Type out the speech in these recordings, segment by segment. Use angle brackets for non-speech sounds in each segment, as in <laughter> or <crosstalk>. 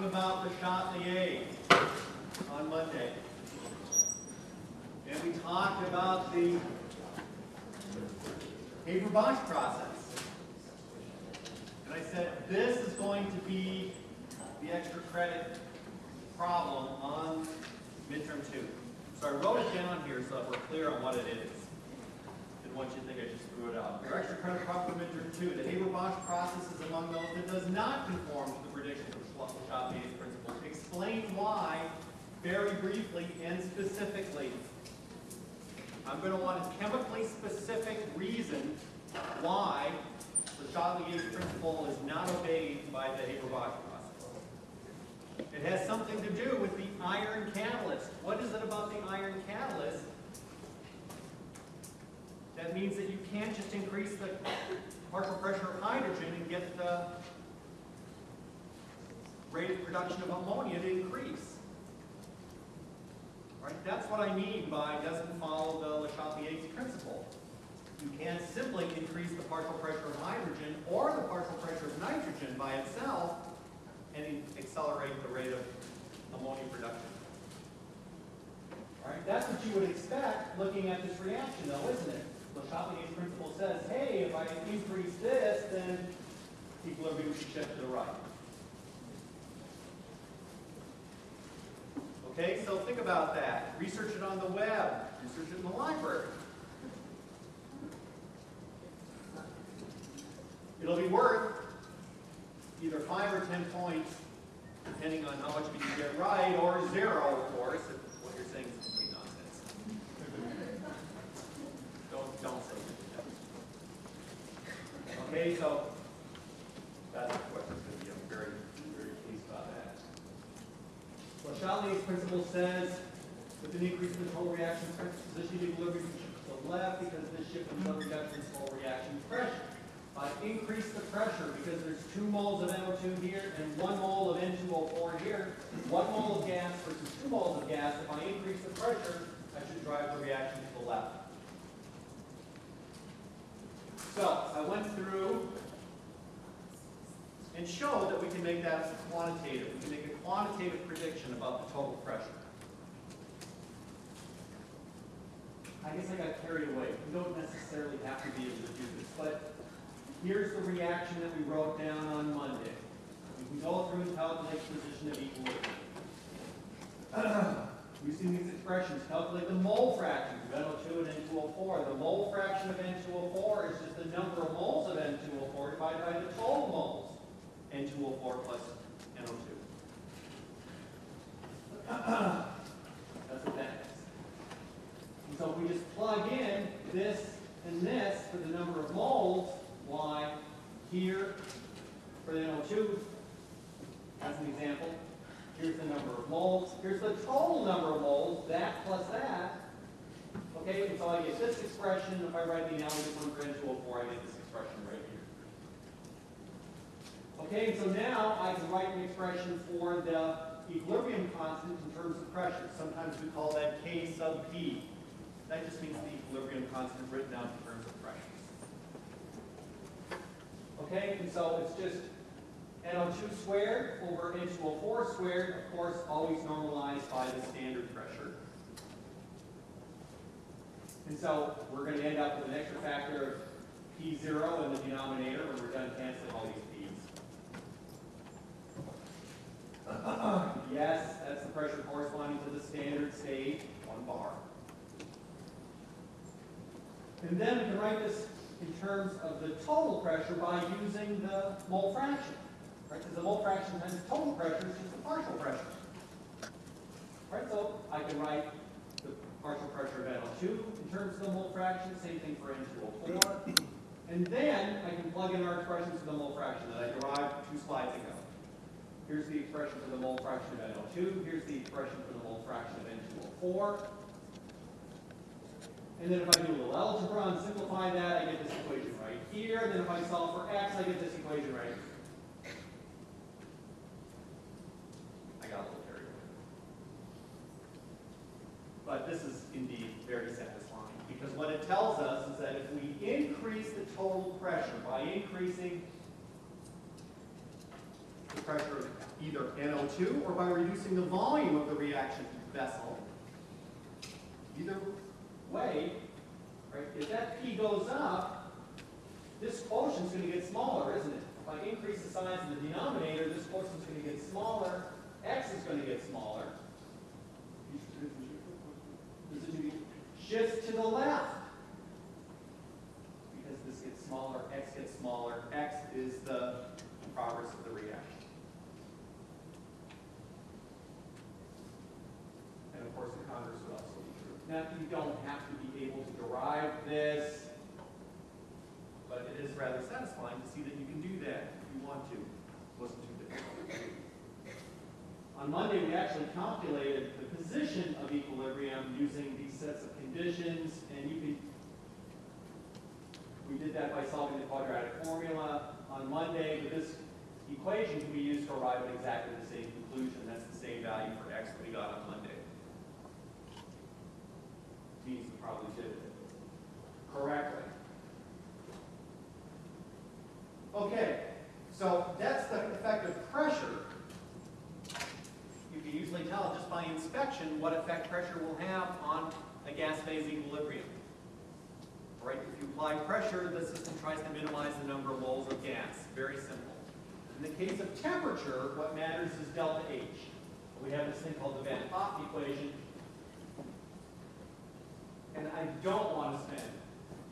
talking about the shot in the Chatelier on Monday. And we talked about the Haber-Bosch process. And I said, this is going to be the extra credit problem on midterm two. So I wrote it down here so that we're clear on what it is. Didn't want you to think I just threw it out. Your extra credit problem for midterm two, the Haber-Bosch process is among those that does not conform to the predictions Explain why, very briefly and specifically. I'm going to want a chemically specific reason why the Chatelier principle is not obeyed by the Haber-Bosch process. It has something to do with the iron catalyst. What is it about the iron catalyst that means that you can't just increase the partial pressure of hydrogen and get the rate of production of ammonia to increase? Right? That's what I mean by doesn't follow the Le Chatelier's principle. You can't simply increase the partial pressure of hydrogen or the partial pressure of nitrogen by itself and accelerate the rate of ammonia production. All right, that's what you would expect looking at this reaction though, isn't it? Le Chatelier's principle says, hey, if I increase this, then equilibrium should shift to the right. Okay, so think about that. Research it on the web. Research it in the library. It'll be worth either five or ten points, depending on how much you get right, or zero, of course, if what you're saying is complete nonsense. Don't, don't say that. Okay, so that's the question. I'm very, very pleased about that. Chatelier's principle says, with an increase in the total reaction position, equilibrium shifts to the left because this shift in total reduction total reaction pressure. If I increase the pressure, because there's two moles of NO2 here and one mole of N2O4 here, one mole of gas versus two moles of gas, if I increase the pressure, I should drive the reaction to the left. So, I went through and show that we can make that quantitative. We can make a quantitative prediction about the total pressure. I guess I got carried away. You don't necessarily have to be able to do this, but here's the reaction that we wrote down on Monday. We can go through and calculate the position of equilibrium. <clears throat> Using these expressions, calculate the mole fraction of NO2 and N2O4. The mole fraction of N2O4 is just the number of moles of N2O4 divided by the total moles. N2O4 plus NO2. <clears throat> That's what that is. And so if we just plug in this and this for the number of moles, y here for the NO2, as an example, here's the number of moles, here's the total number of moles, that plus that, okay, and so I get this expression, if I write the analogous one for N2O4, I get this expression Okay, so now I can write an expression for the equilibrium constant in terms of pressure. Sometimes we call that K sub P. That just means the equilibrium constant written out in terms of pressure. Okay, and so it's just NO2 squared over N2O4 squared, of course, always normalized by the standard pressure. And so we're going to end up with an extra factor of P0 in the denominator when we're done canceling all these <laughs> yes, that's the pressure corresponding to the standard state, one bar. And then we can write this in terms of the total pressure by using the mole fraction. Right? Because the mole fraction times the total pressure is just the partial pressure. Right? So I can write the partial pressure of NO2 in terms of the mole fraction, same thing for N2O4. And then I can plug in our expressions for the mole fraction that I derived two slides ago. Here's the expression for the mole fraction of NO2. Here's the expression for the mole fraction of N2O4. And then if I do a little algebra and simplify that, I get this equation right here. Then if I solve for x, I get this equation right here. I got a little carried away. But this is indeed very satisfying because what it tells us is that if we increase the total pressure by increasing the pressure of either NO2 or by reducing the volume of the reaction vessel. Either way, right, if that P goes up, this quotient's going to get smaller, isn't it? If I increase the size of the denominator, this quotient's going to get smaller, x is going to get smaller. Shifts to the left. Because this gets smaller, x gets smaller, x is the progress of the reaction. And of course, the. Now, you don't have to be able to derive this, but it is rather satisfying to see that you can do that if you want to. It wasn't too difficult. On Monday, we actually calculated the position of equilibrium using these sets of conditions, and you can, we did that by solving the quadratic formula on Monday, but this equation can be used to arrive at exactly the same conclusion. That's the same value for x that we got on Monday. Means we probably did it correctly. Okay, so that's the effect of pressure. You can usually tell just by inspection what effect pressure will have on a gas phase equilibrium. Right, if you apply pressure, the system tries to minimize the number of moles of gas. Very simple. In the case of temperature, what matters is delta H. We have this thing called the Van Hoff equation. And I don't want to spend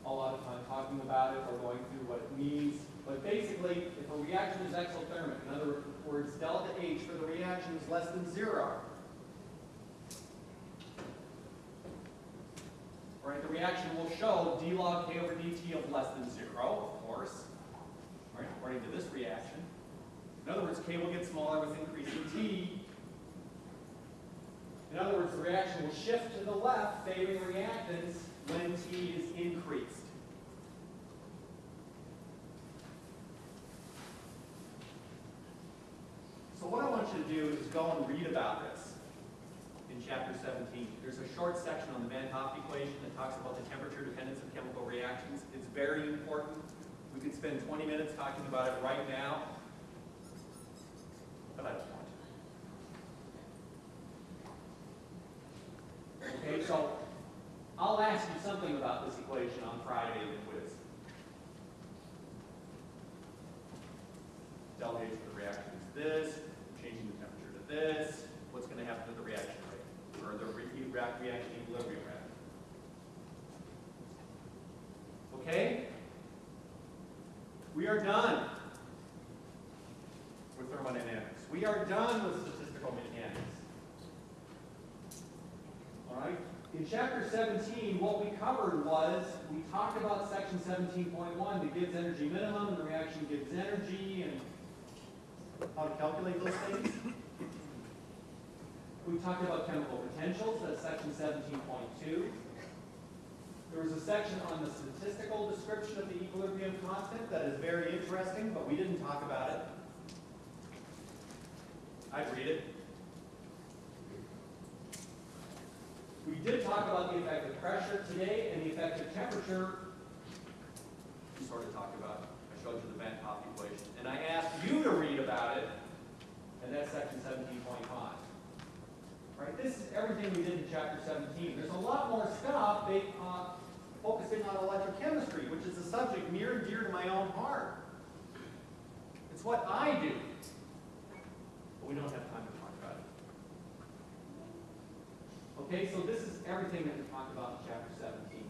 a lot of time talking about it or going through what it means. But basically, if a reaction is exothermic, in other words, delta H for the reaction is less than zero, right, the reaction will show d log k over dt of less than zero, of course, right, according to this reaction. In other words, k will get smaller with increasing t. In other words, the reaction will shift to the left, favoring reactants when t is increased. So what I want you to do is go and read about this in chapter 17. There's a short section on the Van Hoff equation that talks about the temperature dependence of chemical reactions. It's very important. We could spend 20 minutes talking about it right now, but I don't want to. Okay, so I'll ask you something about this equation on Friday in the quiz. Delta H for the reaction is this, changing the temperature to this, what's going to happen to the reaction rate, or the re reaction equilibrium rate. Okay? We are done with thermodynamics. We are done with statistical mechanics. All right? In chapter 17, what we covered was, we talked about section 17.1, the Gibbs energy minimum, and the reaction Gibbs energy, and how to calculate those things. We talked about chemical potentials, that's section 17.2. There was a section on the statistical description of the equilibrium constant that is very interesting, but we didn't talk about it. I'd read it. We did talk about the effect of pressure today and the effect of temperature. We sort of talked about, I showed you the Van Hoff equation. And I asked you to read about it, and that's section 17.5. Right? This is everything we did in chapter 17. There's a lot more stuff they, uh, focusing on electrochemistry, which is a subject near and dear to my own heart. It's what I do. But we don't have time to talk about it. Okay, so this is everything that we talked about in chapter 17.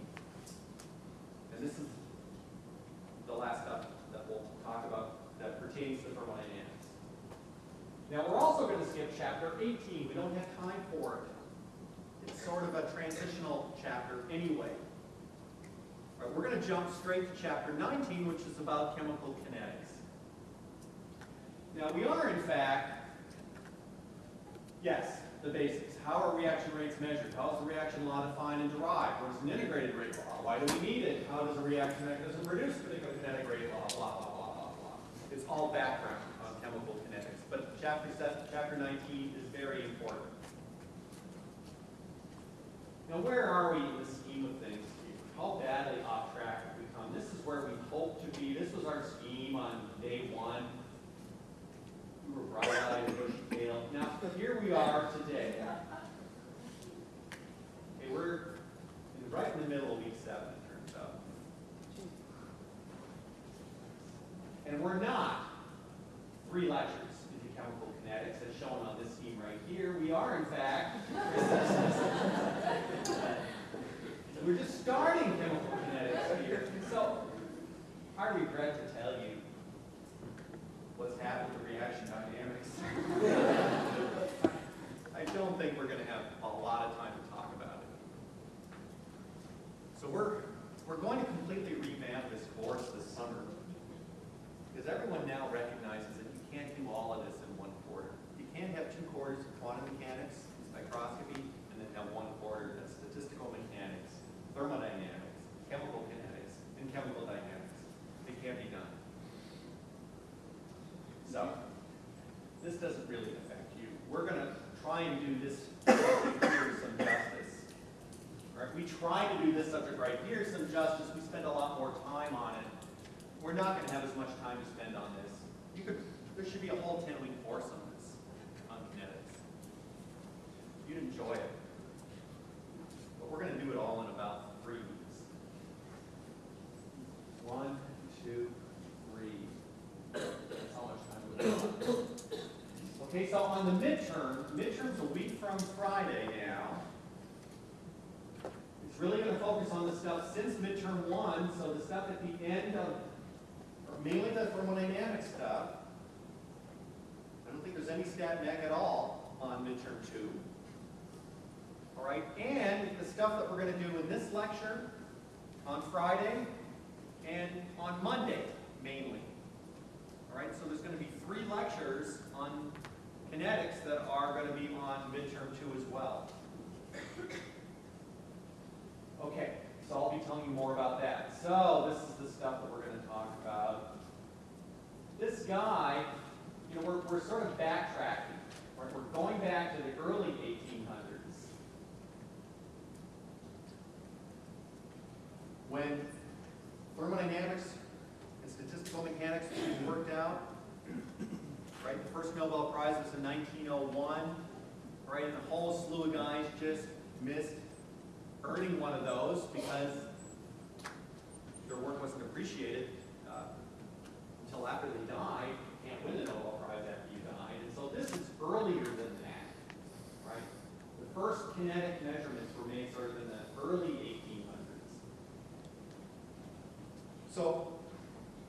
And this is the last stuff that we'll talk about that pertains to thermodynamics. Now we're also going to skip chapter 18. We don't have time for it. It's sort of a transitional chapter anyway. All right, we're going to jump straight to chapter 19, which is about chemical kinetics. Now we are, in fact, yes, the basics. How are reaction rates measured? How is the reaction law defined and derived? What is an integrated rate law? Why do we need it? How does a reaction mechanism produce a particular kinetic rate law? Blah, blah, blah, blah, blah. It's all background on chemical kinetics. But chapter, seven, chapter 19 is very important. Now where are we in the scheme of things here? How badly off track have we come? This is where we hope to be. This was our scheme on day one. You were bright-eyed and bushy tailed. Now, here we are today. Okay, we're in right in the middle of week seven, it turns out. And we're not three lectures into chemical kinetics as shown on this scheme right here. We are, in fact, <laughs> we're just starting chemical kinetics here. So I regret to tell try to do this subject right here some justice. We spend a lot more time on it. We're not gonna have as much time to spend on this. You could, there should be a whole ten-week course on this, on kinetics. You'd enjoy it. But we're gonna do it all in about three weeks. One, two, three. That's how much time we've got. Okay, so on the midterm, midterm's a week from Friday now. Really gonna focus on the stuff since midterm one, so the stuff at the end of, or mainly the thermodynamic stuff. I don't think there's any stat mech at all on midterm two. All right, and the stuff that we're gonna do in this lecture on Friday and on Monday, mainly. All right, so there's gonna be three lectures on kinetics that are gonna be on midterm two as well. Okay, so I'll be telling you more about that. So this is the stuff that we're gonna talk about. This guy, you know, we're, we're sort of backtracking. Right? We're going back to the early 1800s. When thermodynamics and statistical mechanics were worked out, right? The first Nobel Prize was in 1901, right? And a whole slew of guys just missed earning one of those because their work wasn't appreciated uh, until after they died. Can't win the Nobel Prize after you died. And so this is earlier than that, right? The first kinetic measurements were made sort of in the early 1800s. So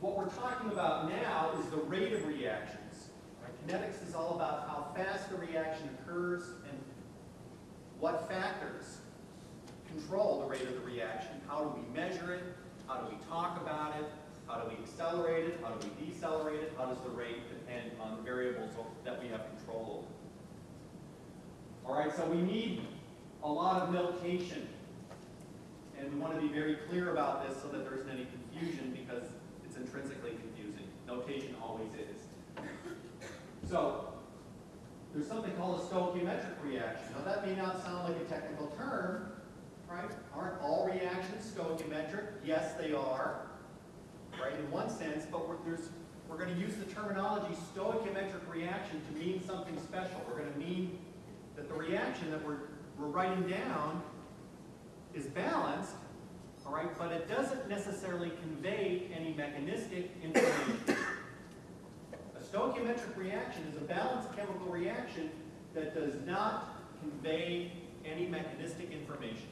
what we're talking about now is the rate of reactions. Right? Kinetics is all about how fast the reaction occurs and what factors control the rate of the reaction. How do we measure it? How do we talk about it? How do we accelerate it? How do we decelerate it? How does the rate depend on the variables that we have control over? All right, so we need a lot of notation. And we want to be very clear about this so that there isn't any confusion because it's intrinsically confusing. Notation always is. So, there's something called a stoichiometric reaction. Now that may not sound like a technical term, right? Aren't all reactions stoichiometric? Yes, they are, right, in one sense, but we're, we're going to use the terminology stoichiometric reaction to mean something special. We're going to mean that the reaction that we're, we're writing down is balanced, all right, but it doesn't necessarily convey any mechanistic information. A stoichiometric reaction is a balanced chemical reaction that does not convey any mechanistic information.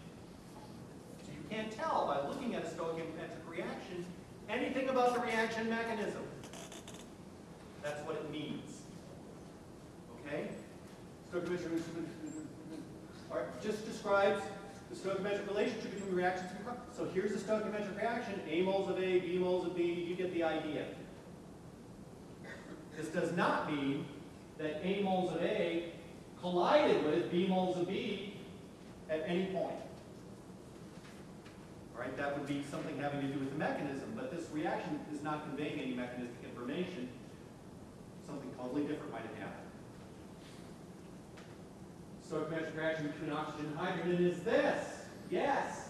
Can't tell by looking at a stoichiometric reaction anything about the reaction mechanism. That's what it means. Okay? Stoichiometric, all right, just describes the stoichiometric relationship between reactions. So here's the stoichiometric reaction, A moles of A, B moles of B, you get the idea. This does not mean that A moles of A collided with B moles of B at any point. Right, that would be something having to do with the mechanism, but this reaction is not conveying any mechanistic information. Something totally different might have happened. Stoichiometric reaction between oxygen and hydrogen is this. Yes.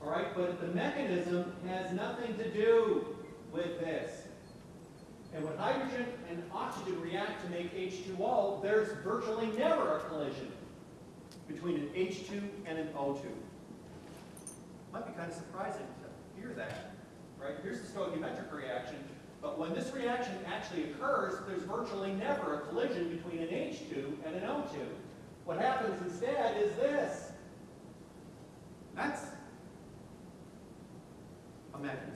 All right, but the mechanism has nothing to do with this. And when hydrogen and oxygen react to make H2O, there's virtually never a collision between an H2 and an O2 might be kind of surprising to hear that, right? Here's the stoichiometric reaction, but when this reaction actually occurs, there's virtually never a collision between an H2 and an O2. What happens instead is this. That's a mechanism.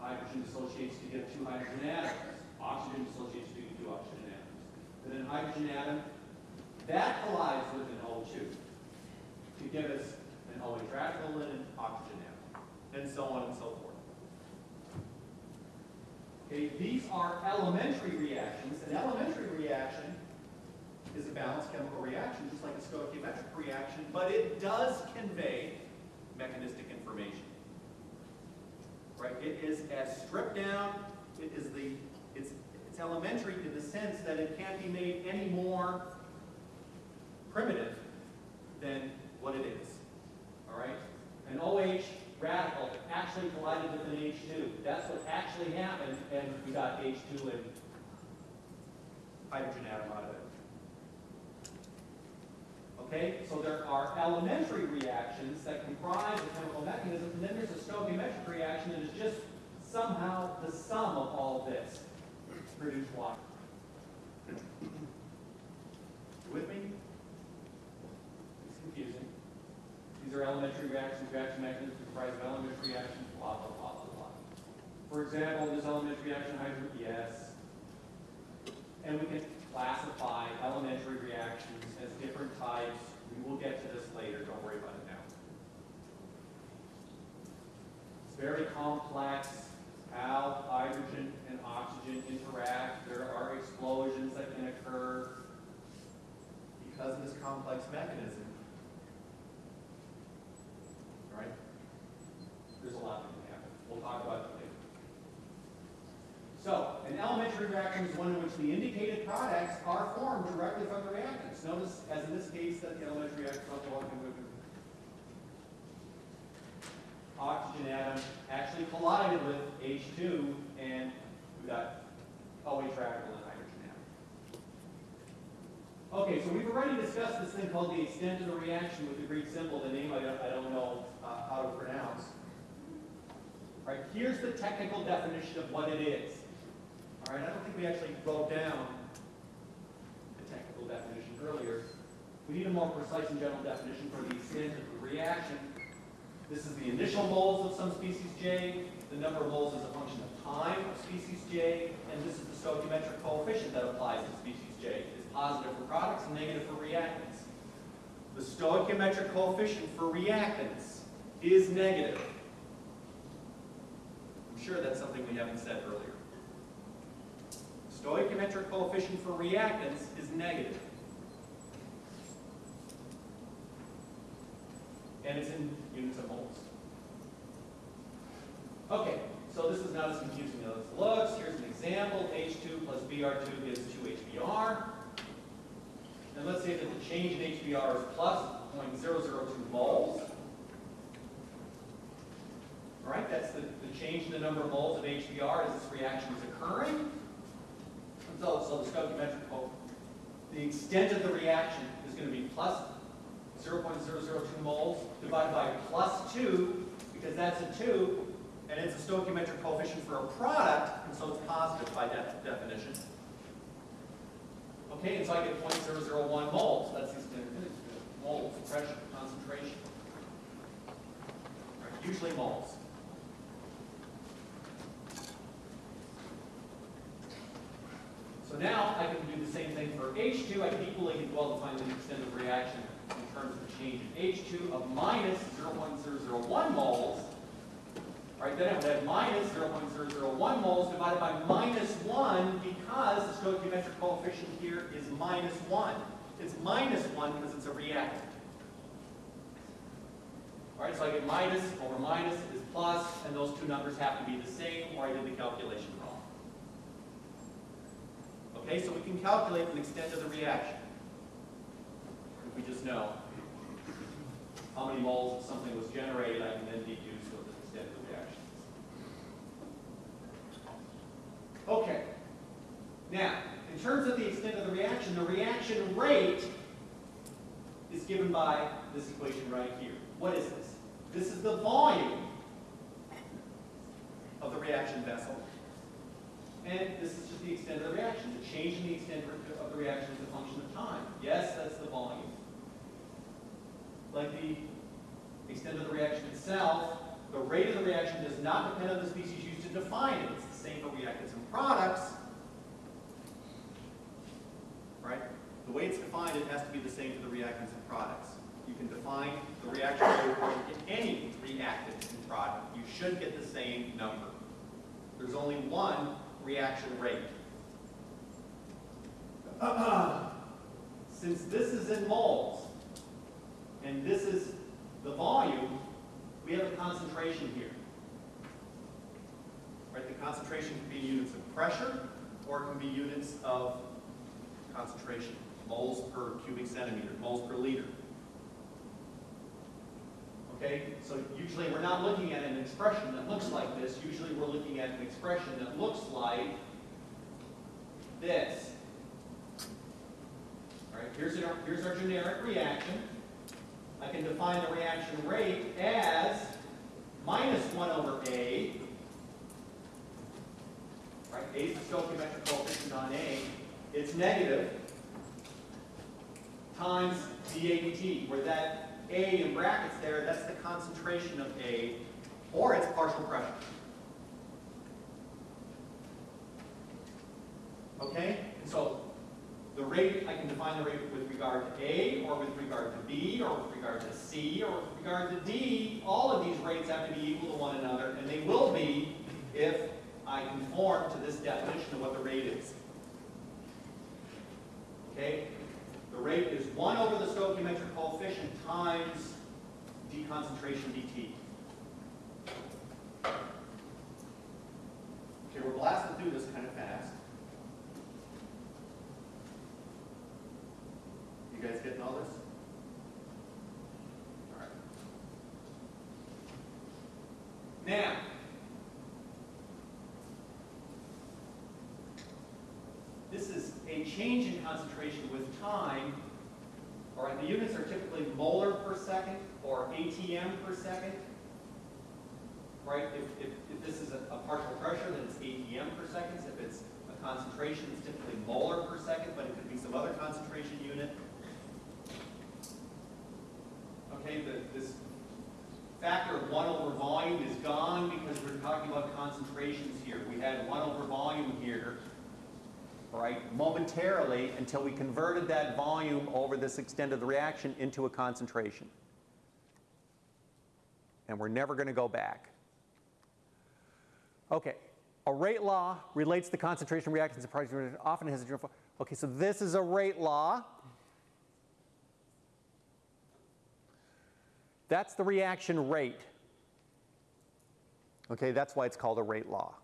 Hydrogen dissociates to get two hydrogen atoms. Oxygen dissociates to get two oxygen atoms. But then hydrogen atom that collides with an O2 to give us an OH radical and an oxygen atom, and so on and so forth. Okay, these are elementary reactions. An elementary reaction is a balanced chemical reaction, just like a stoichiometric reaction, but it does convey mechanistic information. Right? It is as stripped down, it is the, it's, it's elementary in the sense that it can't be made any more primitive than what it is. All right? An OH radical actually collided with an H2. That's what actually happened, and we got H2 and hydrogen atom out of it. Okay, so there are elementary reactions that comprise the chemical mechanism, and then there's a stoichiometric reaction that is just somehow the sum of all of this to produce water. You with me? It's confusing. These are elementary reactions, reaction mechanisms comprised of elementary reactions, blah, blah, blah, blah, blah. For example, this elementary reaction, hydrogen, yes. And we can classify elementary reactions as different types. We will get to this later, don't worry about it now. It's very complex how hydrogen and oxygen interact. There are explosions that can occur because of this complex mechanism. All right? There's a lot that can happen. We'll talk about it later. So, an elementary reaction is one in which the indicated products are formed directly from the reactants. Notice, as in this case, that the elementary reactants are walking with oxygen atom actually collided with H2, and we got OH radical and hydrogen atom. Okay, so we've already discussed this thing called the extent of the reaction with the Greek symbol, the name I don't, I don't know uh, how to pronounce. Right, here's the technical definition of what it is. All right, I don't think we actually wrote down the technical definition earlier. We need a more precise and general definition for the extent of the reaction. This is the initial moles of some species J. The number of moles is a function of time of species J. And this is the stoichiometric coefficient that applies to species J. It's positive for products and negative for reactants. The stoichiometric coefficient for reactants is negative. Sure that's something we haven't said earlier. Stoichiometric coefficient for reactants is negative. And it's in units of moles. Okay, so this is not as confusing as it looks. Here's an example. H2 plus Br2 gives 2HBr. And let's say that the change in HBr is plus 0.002 moles. Right, that's the, the change in the number of moles of HBr as this reaction is occurring. So, so the stoichiometric the extent of the reaction is going to be plus 0.002 moles divided by plus 2, because that's a 2, and it's a stoichiometric coefficient for a product, and so it's positive by de definition. Okay, and so I get 0.001 moles. That's the standard moles, pressure, concentration. Right, usually moles. So now I can do the same thing for H2. I can equally well define the extent of reaction in terms of the change in H2 of minus 0.001 moles. Right, then I would have minus 0.001 moles divided by minus 1 because the stoichiometric coefficient here is minus 1. It's minus 1 because it's a reactant. All right, so I get minus over minus is plus, and those two numbers have to be the same, or I did the calculation. Okay, so we can calculate the extent of the reaction. If we just know how many moles of something was generated, I can then deduce what the extent of the reaction is. Okay. Now, in terms of the extent of the reaction, the reaction rate is given by this equation right here. What is this? This is the volume of the reaction vessel. And this is just the extent of the reaction. The change in the extent of the reaction is a function of time. Yes, that's the volume. Like the extent of the reaction itself, the rate of the reaction does not depend on the species used to define it. It's the same for reactants and products. Right? The way it's defined, it has to be the same for the reactants and products. You can define the reaction rate to any reactant and product. You should get the same number. There's only one reaction rate. <clears throat> Since this is in moles, and this is the volume, we have a concentration here. Right, the concentration can be units of pressure, or it can be units of concentration, moles per cubic centimeter, moles per liter. Okay, so usually we're not looking at an expression that looks like this. Usually we're looking at an expression that looks like this. All right, here's our, here's our generic reaction. I can define the reaction rate as minus 1 over A. Right, A is the stoichiometric coefficient on A. It's negative times dAdt, where that A in brackets there, that's the concentration of A, or its partial pressure. Okay? And so the rate, I can define the rate with regard to A, or with regard to B, or with regard to C, or with regard to D. All of these rates have to be equal to one another, and they will be if I conform to this definition of what the rate is. Okay? The rate is 1 over the stoichiometric coefficient times deconcentration dt. Okay, we're blasting through this kind of fast. You guys getting all this? A change in concentration with time. All right, the units are typically molar per second or ATM per second. Right, if, if, if this is a, a partial pressure, then it's ATM per second. If it's a concentration, it's typically molar per second, but it could be some other concentration unit. Okay, the, this factor of 1 over volume is gone because we're talking about concentrations here. We had 1 over volume here, right, momentarily until we converted that volume over this extent of the reaction into a concentration. And we're never going to go back. Okay, a rate law relates the concentration reactants and products often has a general. Okay, so this is a rate law. That's the reaction rate. Okay, that's why it's called a rate law.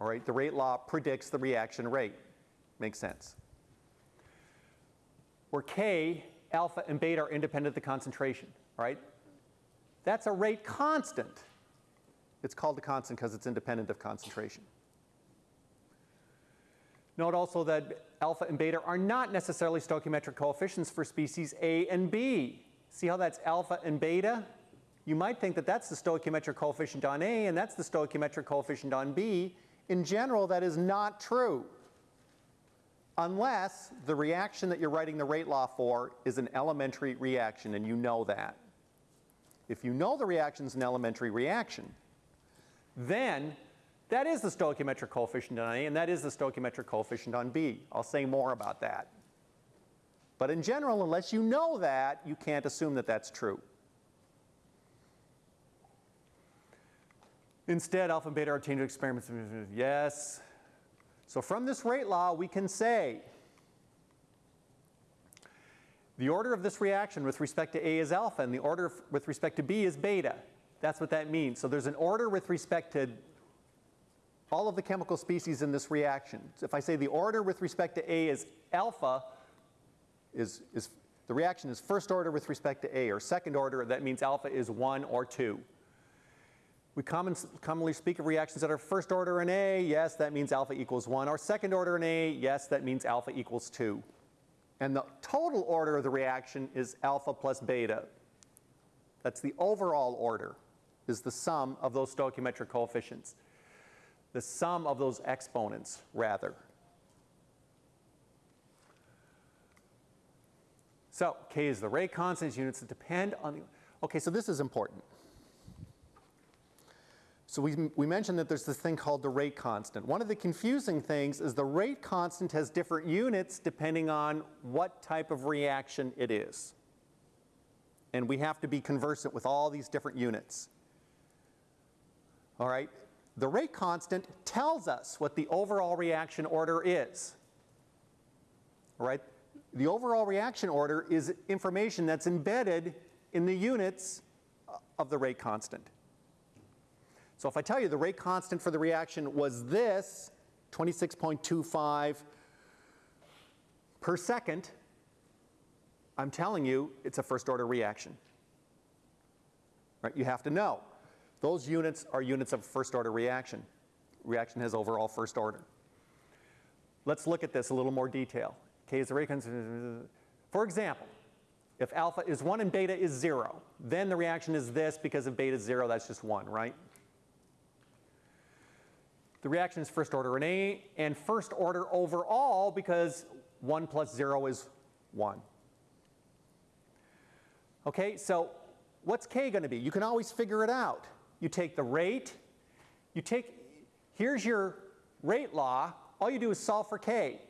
All right, the rate law predicts the reaction rate. Makes sense. Where K, alpha, and beta are independent of the concentration. right? that's a rate constant. It's called a constant because it's independent of concentration. Note also that alpha and beta are not necessarily stoichiometric coefficients for species A and B. See how that's alpha and beta? You might think that that's the stoichiometric coefficient on A and that's the stoichiometric coefficient on B. In general, that is not true. Unless the reaction that you're writing the rate law for is an elementary reaction and you know that. If you know the reaction is an elementary reaction, then that is the stoichiometric coefficient on A and that is the stoichiometric coefficient on B. I'll say more about that. But in general, unless you know that, you can't assume that that's true. Instead, alpha and beta are in experiments. Yes. So from this rate law, we can say the order of this reaction with respect to A is alpha, and the order with respect to B is beta. That's what that means. So there's an order with respect to all of the chemical species in this reaction. So if I say the order with respect to A is alpha, is, is the reaction is first order with respect to A, or second order, that means alpha is 1 or 2. We common, commonly speak of reactions that are first order in A, yes, that means alpha equals 1, or second order in A, yes, that means alpha equals 2. And the total order of the reaction is alpha plus beta. That's the overall order, is the sum of those stoichiometric coefficients. The sum of those exponents, rather. So K is the rate constant, units that depend on the, okay, so this is important. So we, we mentioned that there's this thing called the rate constant. One of the confusing things is the rate constant has different units depending on what type of reaction it is. And we have to be conversant with all these different units. All right? The rate constant tells us what the overall reaction order is. All right? The overall reaction order is information that's embedded in the units of the rate constant. So if I tell you the rate constant for the reaction was this, 26.25 per second, I'm telling you it's a first order reaction. Right? You have to know. Those units are units of first order reaction. Reaction has overall first order. Let's look at this a little more detail. K is the rate constant. For example, if alpha is 1 and beta is 0, then the reaction is this because if beta is 0, that's just 1, right? The reaction is first order in A and first order overall because 1 plus 0 is 1. Okay, so what's K going to be? You can always figure it out. You take the rate, you take, here's your rate law, all you do is solve for K.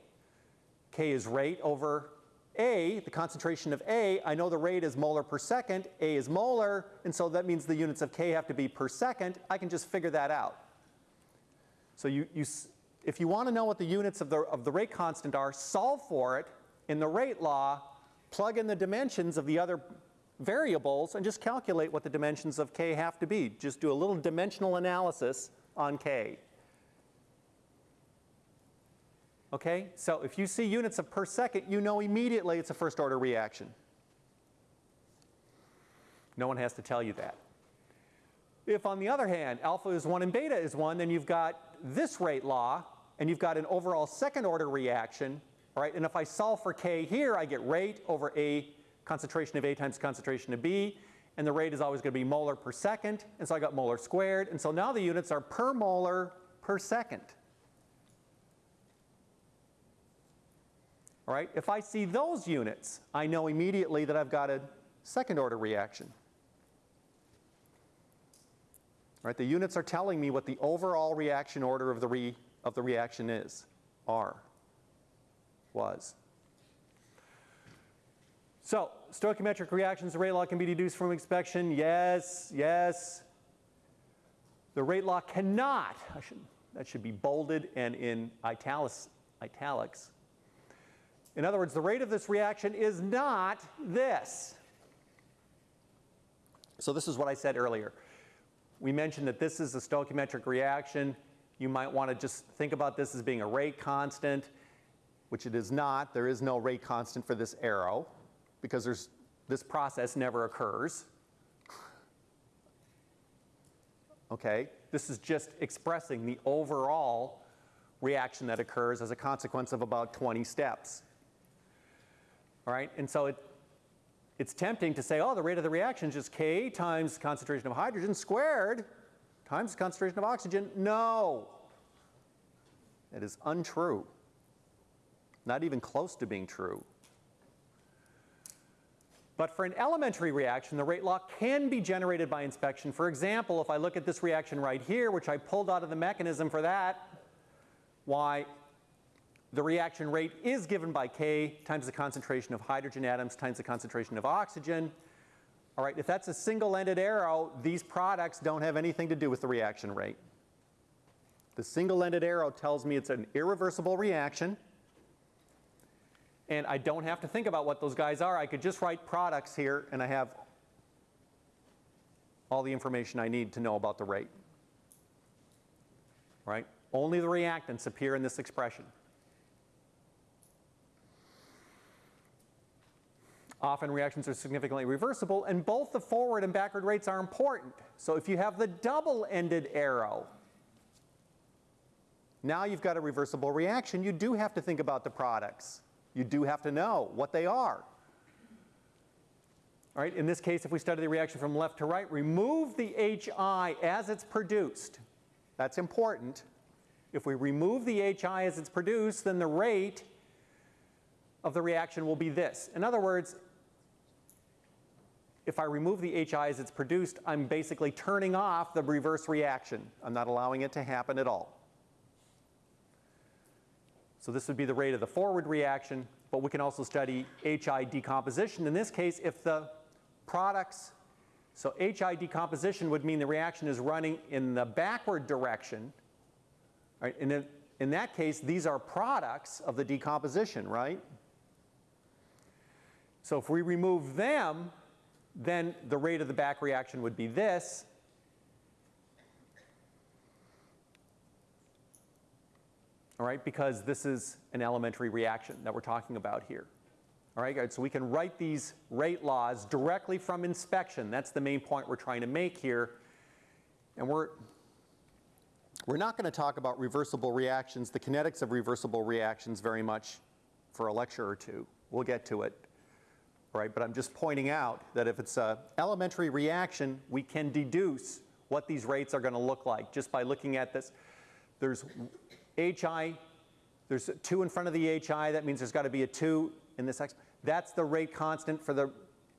K is rate over A, the concentration of A. I know the rate is molar per second, A is molar, and so that means the units of K have to be per second. I can just figure that out. So you, you, if you want to know what the units of the, of the rate constant are, solve for it in the rate law, plug in the dimensions of the other variables, and just calculate what the dimensions of k have to be. Just do a little dimensional analysis on k. Okay, so if you see units of per second, you know immediately it's a first order reaction. No one has to tell you that. If on the other hand, alpha is 1 and beta is 1, then you've got this rate law, and you've got an overall second order reaction, right? And if I solve for k here, I get rate over A concentration of A times concentration of B, and the rate is always going to be molar per second, and so I got molar squared, and so now the units are per molar per second. All right, if I see those units, I know immediately that I've got a second order reaction. Right, the units are telling me what the overall reaction order of the, re, of the reaction is, R, was. So, stoichiometric reactions, the rate law can be deduced from inspection. Yes, yes. The rate law cannot, I should, that should be bolded and in italics, italics. In other words, the rate of this reaction is not this. So this is what I said earlier. We mentioned that this is a stoichiometric reaction. You might want to just think about this as being a rate constant, which it is not. There is no rate constant for this arrow because there's, this process never occurs. Okay, this is just expressing the overall reaction that occurs as a consequence of about 20 steps. All right, and so it, it's tempting to say, oh, the rate of the reaction is just K times concentration of hydrogen squared times concentration of oxygen. No, it is untrue. Not even close to being true. But for an elementary reaction, the rate law can be generated by inspection. For example, if I look at this reaction right here, which I pulled out of the mechanism for that, why the reaction rate is given by K times the concentration of hydrogen atoms times the concentration of oxygen. All right, if that's a single-ended arrow, these products don't have anything to do with the reaction rate. The single-ended arrow tells me it's an irreversible reaction, and I don't have to think about what those guys are. I could just write products here, and I have all the information I need to know about the rate. Right? Only the reactants appear in this expression. Often reactions are significantly reversible, and both the forward and backward rates are important. So if you have the double-ended arrow, now you've got a reversible reaction. You do have to think about the products. You do have to know what they are. All right, in this case, if we study the reaction from left to right, remove the HI as it's produced. That's important. If we remove the HI as it's produced, then the rate of the reaction will be this. In other words, if I remove the HI as it's produced, I'm basically turning off the reverse reaction. I'm not allowing it to happen at all. So this would be the rate of the forward reaction, but we can also study HI decomposition. In this case, if the products, so HI decomposition would mean the reaction is running in the backward direction. Right? And in, in that case, these are products of the decomposition, right? So if we remove them, then the rate of the back reaction would be this. All right, because this is an elementary reaction that we're talking about here. All right, so we can write these rate laws directly from inspection. That's the main point we're trying to make here. And we're, we're not going to talk about reversible reactions, the kinetics of reversible reactions very much for a lecture or two. We'll get to it. Right, but I'm just pointing out that if it's an elementary reaction, we can deduce what these rates are going to look like just by looking at this. There's HI, there's a 2 in front of the HI, that means there's got to be a 2 in this X. That's the rate constant for the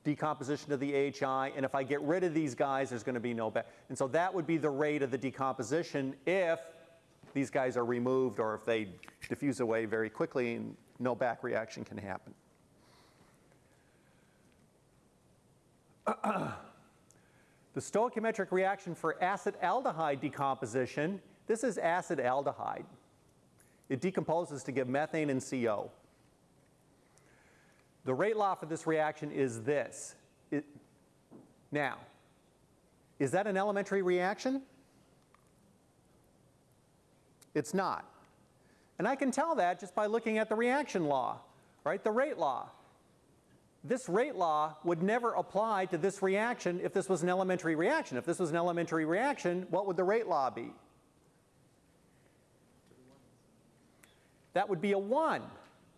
decomposition of the HI, and if I get rid of these guys, there's going to be no back. And so that would be the rate of the decomposition if these guys are removed or if they diffuse away very quickly and no back reaction can happen. <clears throat> the stoichiometric reaction for acetaldehyde decomposition, this is acetaldehyde. It decomposes to give methane and CO. The rate law for this reaction is this. It, now, is that an elementary reaction? It's not. And I can tell that just by looking at the reaction law, right? The rate law. This rate law would never apply to this reaction if this was an elementary reaction. If this was an elementary reaction, what would the rate law be? That would be a 1,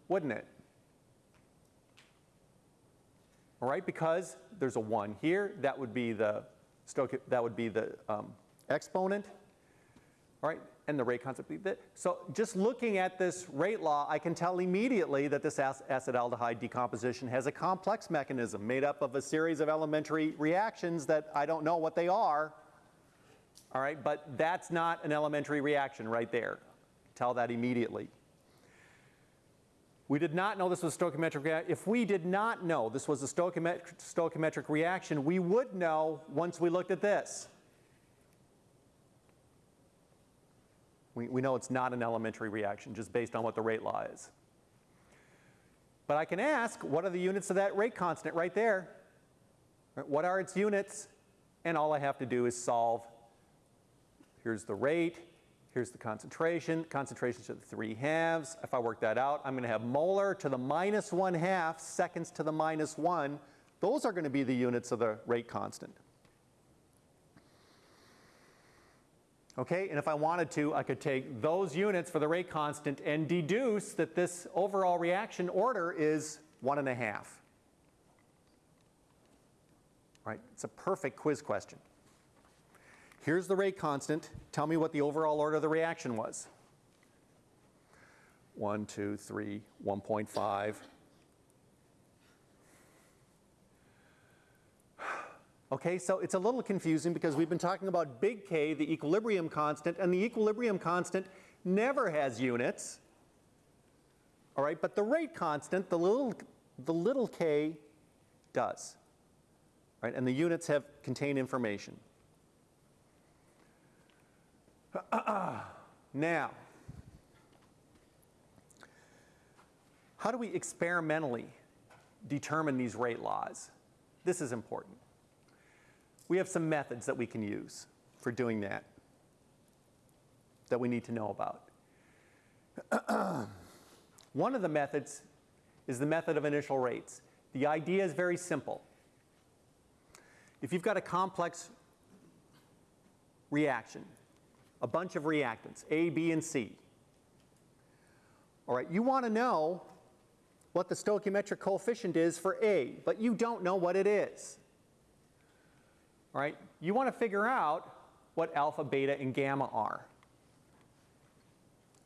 wouldn't it? All right, because there's a 1 here, that would be the that would be the um, exponent. All right, and the rate constant. So just looking at this rate law, I can tell immediately that this acetaldehyde decomposition has a complex mechanism made up of a series of elementary reactions that I don't know what they are. All right, but that's not an elementary reaction right there. Tell that immediately. We did not know this was a stoichiometric reaction. If we did not know this was a stoichiometric, stoichiometric reaction, we would know once we looked at this. We, we know it's not an elementary reaction just based on what the rate law is. But I can ask, what are the units of that rate constant right there? What are its units? And all I have to do is solve. Here's the rate. Here's the concentration. Concentration to the 3 halves. If I work that out, I'm going to have molar to the minus 1 half, seconds to the minus 1. Those are going to be the units of the rate constant. Okay, and if I wanted to, I could take those units for the rate constant and deduce that this overall reaction order is one and a half. Right, it's a perfect quiz question. Here's the rate constant. Tell me what the overall order of the reaction was. 1, 2, 3, 1.5. Okay, so it's a little confusing because we've been talking about big K, the equilibrium constant, and the equilibrium constant never has units. All right, but the rate constant, the little, the little k, does. Right, and the units have contain information. <clears throat> now, how do we experimentally determine these rate laws? This is important. We have some methods that we can use for doing that that we need to know about. <clears throat> One of the methods is the method of initial rates. The idea is very simple. If you've got a complex reaction, a bunch of reactants, A, B, and C. All right, you want to know what the stoichiometric coefficient is for A, but you don't know what it is. All right, you want to figure out what alpha, beta, and gamma are.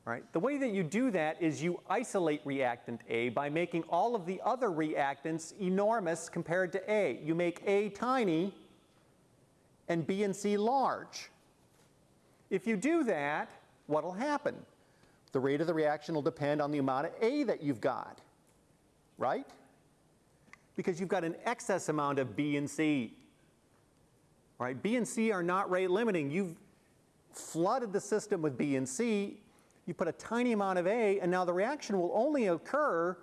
Right? The way that you do that is you isolate reactant A by making all of the other reactants enormous compared to A. You make A tiny and B and C large. If you do that, what will happen? The rate of the reaction will depend on the amount of A that you've got, right? Because you've got an excess amount of B and C. Right? B and C are not rate limiting. You've flooded the system with B and C, you put a tiny amount of A, and now the reaction will only occur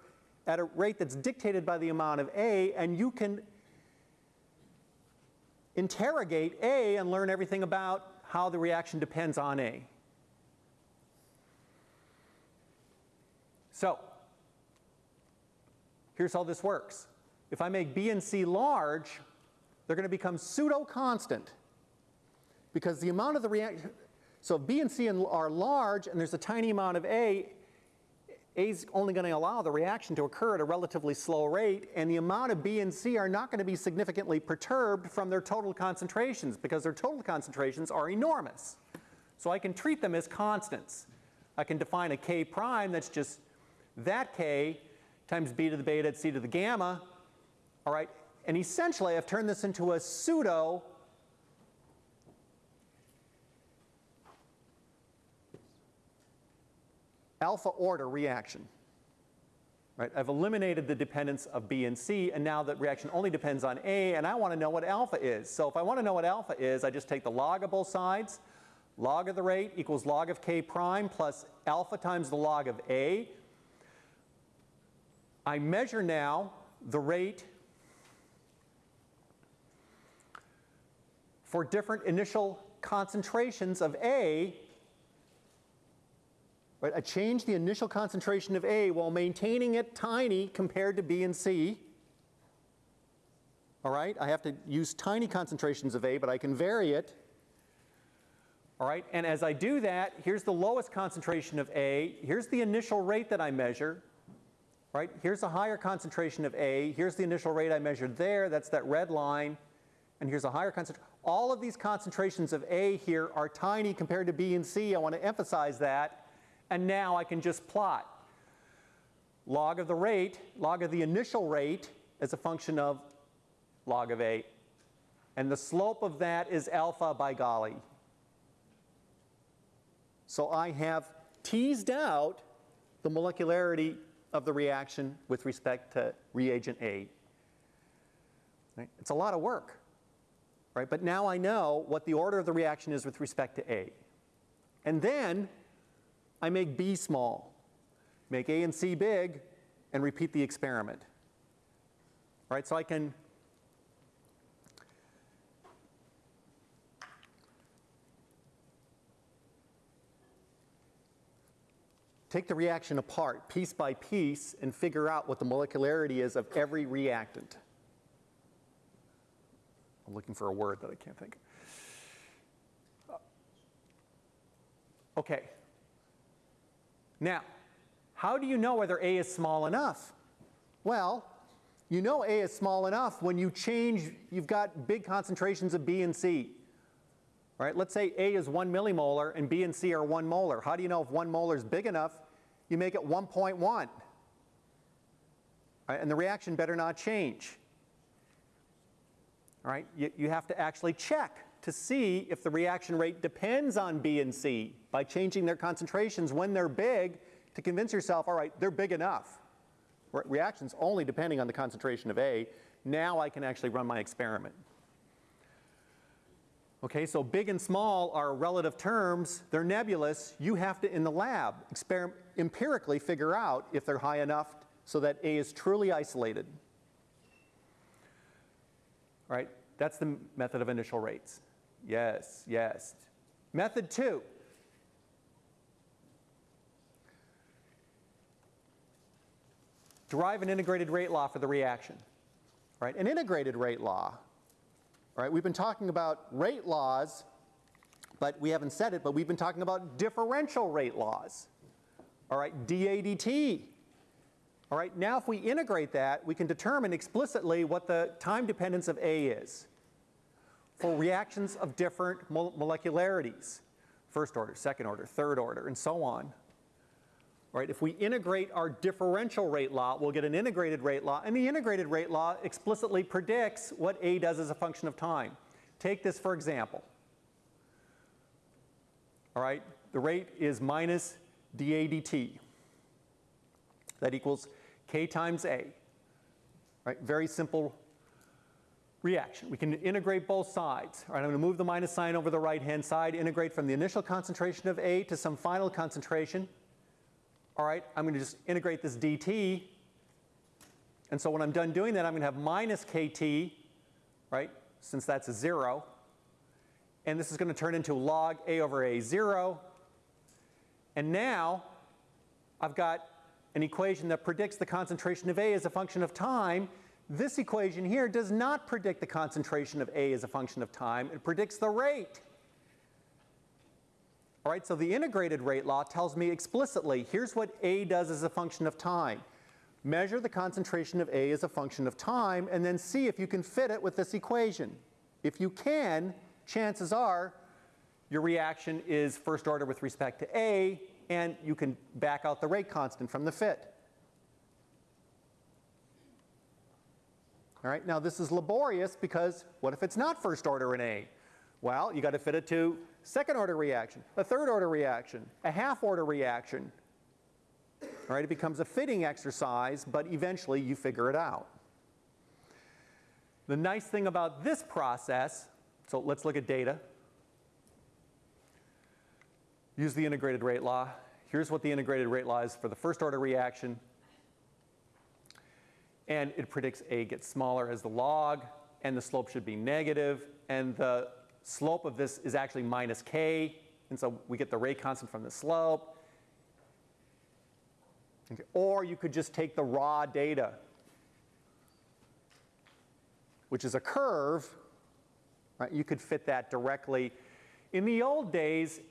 at a rate that's dictated by the amount of A, and you can interrogate A and learn everything about how the reaction depends on A. So, here's how this works. If I make B and C large, they're going to become pseudo-constant because the amount of the reaction, so if B and C are large and there's a tiny amount of A, A is only going to allow the reaction to occur at a relatively slow rate, and the amount of B and C are not going to be significantly perturbed from their total concentrations because their total concentrations are enormous. So I can treat them as constants. I can define a K prime that's just that K times B to the beta C to the gamma, all right? And essentially I've turned this into a pseudo alpha order reaction. Right? I've eliminated the dependence of B and C, and now the reaction only depends on A, and I want to know what alpha is. So if I want to know what alpha is, I just take the log of both sides. Log of the rate equals log of K prime plus alpha times the log of A. I measure now the rate for different initial concentrations of A Right? I change the initial concentration of A while maintaining it tiny compared to B and C. All right, I have to use tiny concentrations of A, but I can vary it. All right, and as I do that, here's the lowest concentration of A. Here's the initial rate that I measure. Right, here's a higher concentration of A. Here's the initial rate I measured there. That's that red line. And here's a higher concentration. All of these concentrations of A here are tiny compared to B and C. I want to emphasize that. And now I can just plot log of the rate, log of the initial rate as a function of log of A. And the slope of that is alpha by golly. So I have teased out the molecularity of the reaction with respect to reagent A. Right? It's a lot of work, right? But now I know what the order of the reaction is with respect to A. And then I make B small, make A and C big, and repeat the experiment. Right, so I can take the reaction apart piece by piece and figure out what the molecularity is of every reactant. I'm looking for a word that I can't think of. Uh, okay. Now, how do you know whether A is small enough? Well, you know A is small enough when you change, you've got big concentrations of B and C. Right, let's say A is 1 millimolar and B and C are 1 molar. How do you know if 1 molar is big enough? You make it 1.1. Right, and the reaction better not change. All right, you, you have to actually check to see if the reaction rate depends on B and C by changing their concentrations when they're big to convince yourself, all right, they're big enough. Re reactions only depending on the concentration of A. Now I can actually run my experiment. Okay, so big and small are relative terms. They're nebulous. You have to, in the lab, empirically figure out if they're high enough so that A is truly isolated. All right, that's the method of initial rates. Yes, yes. Method two. Derive an integrated rate law for the reaction. Right? An integrated rate law. Right? We've been talking about rate laws, but we haven't said it, but we've been talking about differential rate laws. All right, DADT. All right, now if we integrate that, we can determine explicitly what the time dependence of A is for reactions of different molecularities, first order, second order, third order, and so on. All right, If we integrate our differential rate law, we'll get an integrated rate law, and the integrated rate law explicitly predicts what A does as a function of time. Take this for example. All right, the rate is minus dA dt. That equals k times A. Right, very simple reaction. We can integrate both sides. Right, I'm going to move the minus sign over the right-hand side, integrate from the initial concentration of A to some final concentration. All right, I'm going to just integrate this dt. And so when I'm done doing that, I'm going to have minus kt, right, since that's a 0. And this is going to turn into log A over A0. And now I've got an equation that predicts the concentration of A as a function of time. This equation here does not predict the concentration of A as a function of time. It predicts the rate. All right, so the integrated rate law tells me explicitly, here's what A does as a function of time. Measure the concentration of A as a function of time and then see if you can fit it with this equation. If you can, chances are your reaction is first order with respect to A and you can back out the rate constant from the fit. All right, now this is laborious because what if it's not first order in A? Well, you got to fit it to second order reaction, a third order reaction, a half order reaction. All right, it becomes a fitting exercise, but eventually you figure it out. The nice thing about this process, so let's look at data. Use the integrated rate law. Here's what the integrated rate law is for the first order reaction. And it predicts A gets smaller as the log, and the slope should be negative, and the slope of this is actually minus k, and so we get the rate constant from the slope. Okay. Or you could just take the raw data, which is a curve, right? You could fit that directly. In the old days,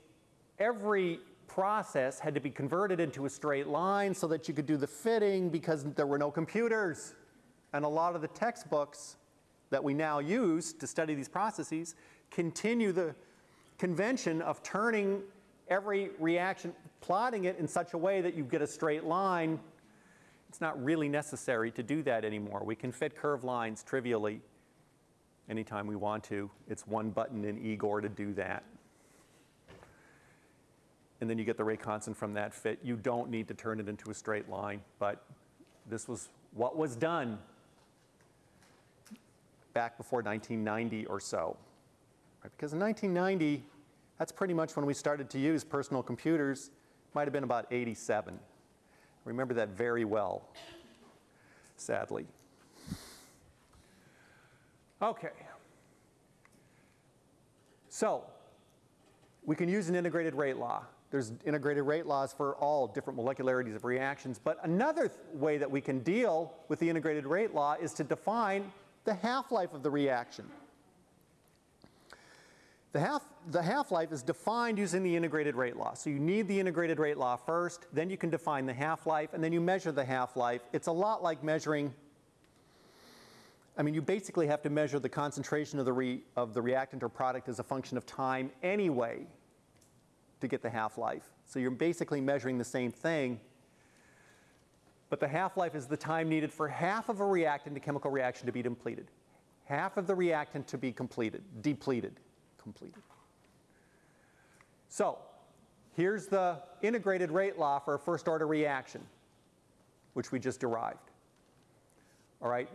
every process had to be converted into a straight line so that you could do the fitting because there were no computers. And a lot of the textbooks that we now use to study these processes continue the convention of turning every reaction, plotting it in such a way that you get a straight line. It's not really necessary to do that anymore. We can fit curved lines trivially anytime we want to. It's one button in Igor to do that. And then you get the rate constant from that fit. You don't need to turn it into a straight line, but this was what was done back before 1990 or so. Right? Because in 1990, that's pretty much when we started to use personal computers. Might have been about 87. I remember that very well, sadly. Okay. So, we can use an integrated rate law. There's integrated rate laws for all different molecularities of reactions. But another way that we can deal with the integrated rate law is to define the half-life of the reaction. The, half, the half-life is defined using the integrated rate law. So you need the integrated rate law first, then you can define the half-life, and then you measure the half-life. It's a lot like measuring, I mean, you basically have to measure the concentration of the, re, of the reactant or product as a function of time anyway to get the half-life. So you're basically measuring the same thing, but the half-life is the time needed for half of a reactant to chemical reaction to be depleted. Half of the reactant to be completed, depleted, completed. So here's the integrated rate law for a first order reaction, which we just derived. All right,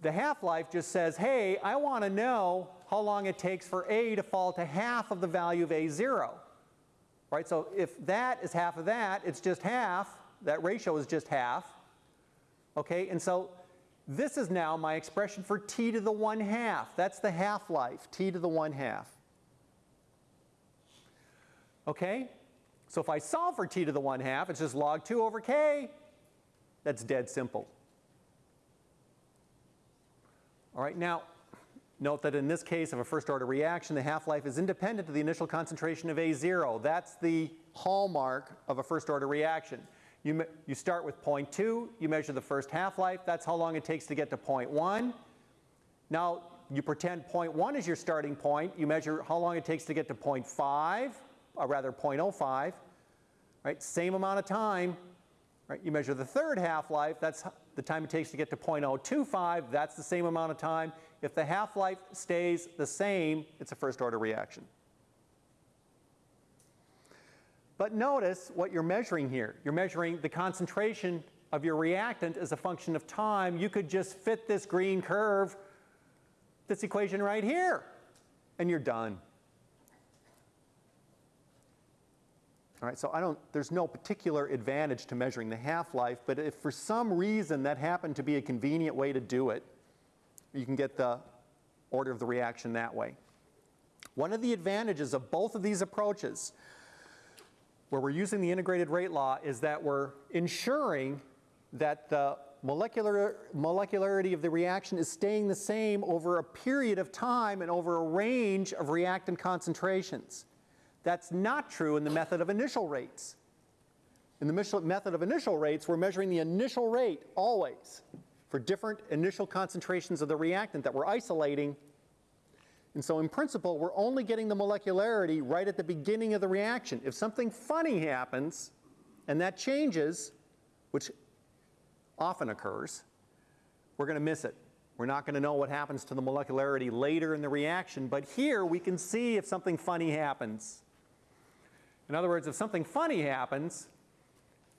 the half-life just says, hey, I want to know how long it takes for A to fall to half of the value of A0 right? So if that is half of that, it's just half. That ratio is just half. Okay, and so this is now my expression for t to the 1 half. That's the half-life, t to the 1 half. Okay, so if I solve for t to the 1 half, it's just log 2 over k. That's dead simple. All right, now Note that in this case of a first order reaction, the half-life is independent of the initial concentration of A0. That's the hallmark of a first order reaction. You, you start with 0.2, you measure the first half-life, that's how long it takes to get to 0.1. Now you pretend 0.1 is your starting point, you measure how long it takes to get to 0.5, or rather 0.05, right? Same amount of time, Right? You measure the third half-life, that's the time it takes to get to .025, that's the same amount of time. If the half-life stays the same, it's a first-order reaction. But notice what you're measuring here. You're measuring the concentration of your reactant as a function of time. You could just fit this green curve, this equation right here, and you're done. All right, so I don't, there's no particular advantage to measuring the half-life, but if for some reason that happened to be a convenient way to do it, you can get the order of the reaction that way. One of the advantages of both of these approaches, where we're using the integrated rate law, is that we're ensuring that the molecular, molecularity of the reaction is staying the same over a period of time and over a range of reactant concentrations. That's not true in the method of initial rates. In the method of initial rates, we're measuring the initial rate always for different initial concentrations of the reactant that we're isolating. And so in principle, we're only getting the molecularity right at the beginning of the reaction. If something funny happens and that changes, which often occurs, we're going to miss it. We're not going to know what happens to the molecularity later in the reaction, but here we can see if something funny happens. In other words, if something funny happens,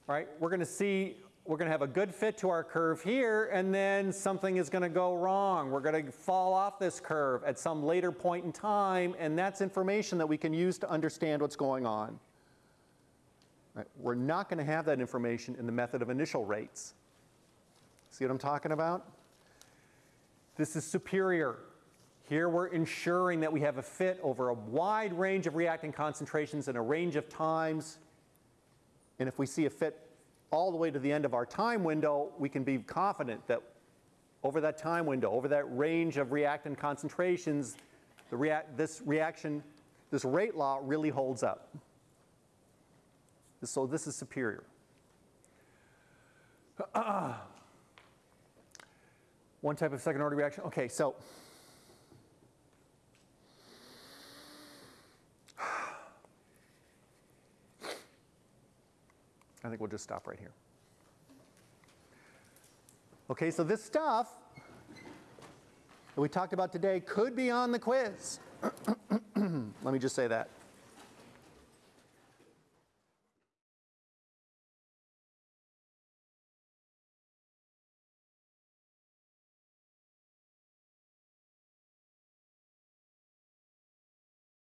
right, we're going to see, we're going to have a good fit to our curve here, and then something is going to go wrong. We're going to fall off this curve at some later point in time, and that's information that we can use to understand what's going on. Right, We're not going to have that information in the method of initial rates. See what I'm talking about? This is superior. Here we're ensuring that we have a fit over a wide range of reactant concentrations and a range of times. And if we see a fit all the way to the end of our time window, we can be confident that over that time window, over that range of reactant concentrations, the rea- this reaction, this rate law really holds up. So this is superior. <clears throat> One type of second order reaction. Okay, so I think we'll just stop right here. Okay, so this stuff that we talked about today could be on the quiz. <clears throat> Let me just say that.